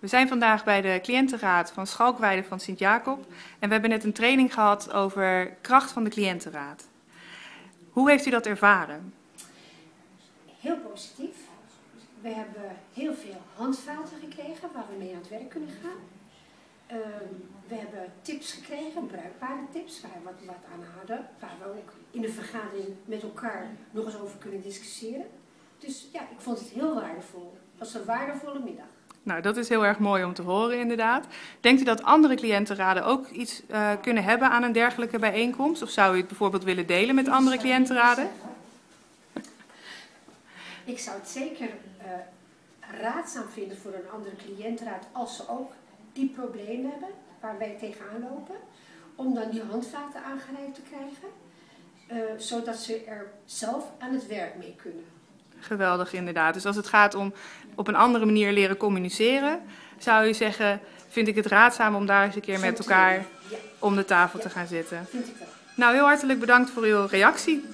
We zijn vandaag bij de cliëntenraad van Schalkweide van Sint-Jacob en we hebben net een training gehad over kracht van de cliëntenraad. Hoe heeft u dat ervaren? Heel positief. We hebben heel veel handvaten gekregen waar we mee aan het werk kunnen gaan. Ehm, we hebben tips gekregen, bruikbare tips, waar we wat, wat aan hadden, waar we ook in de vergadering met elkaar nog eens over kunnen discussiëren. Dus ja, ik vond het heel waardevol. Het was een waardevolle middag. Nou, dat is heel erg mooi om te horen inderdaad. Denkt u dat andere cliëntenraden ook iets uh, kunnen hebben aan een dergelijke bijeenkomst? Of zou u het bijvoorbeeld willen delen met andere cliëntenraden? Ik zou het zeker uh, raadzaam vinden voor een andere cliëntenraad als ze ook die problemen hebben waar wij tegenaan lopen. Om dan die handvaten aangereikt te krijgen. Uh, zodat ze er zelf aan het werk mee kunnen. Geweldig, inderdaad. Dus als het gaat om op een andere manier leren communiceren, zou je zeggen, vind ik het raadzaam om daar eens een keer met elkaar om de tafel te gaan zitten. Nou, heel hartelijk bedankt voor uw reactie.